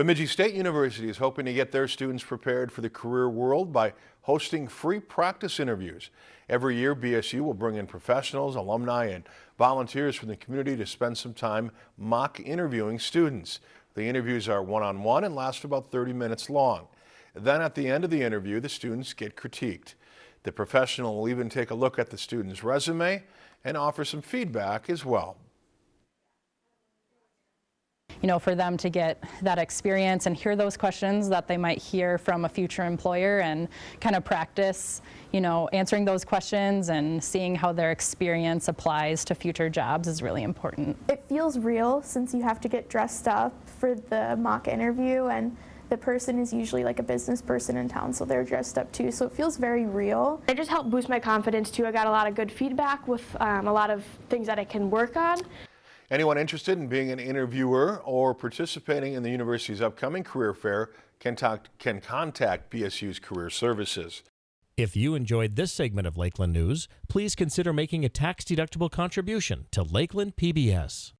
Bemidji State University is hoping to get their students prepared for the career world by hosting free practice interviews. Every year, BSU will bring in professionals, alumni, and volunteers from the community to spend some time mock interviewing students. The interviews are one-on-one -on -one and last about 30 minutes long. Then at the end of the interview, the students get critiqued. The professional will even take a look at the student's resume and offer some feedback as well you know, for them to get that experience and hear those questions that they might hear from a future employer and kind of practice, you know, answering those questions and seeing how their experience applies to future jobs is really important. It feels real since you have to get dressed up for the mock interview and the person is usually like a business person in town, so they're dressed up too. So it feels very real. It just helped boost my confidence too. I got a lot of good feedback with um, a lot of things that I can work on. Anyone interested in being an interviewer or participating in the university's upcoming career fair can, talk, can contact BSU's Career Services. If you enjoyed this segment of Lakeland News, please consider making a tax-deductible contribution to Lakeland PBS.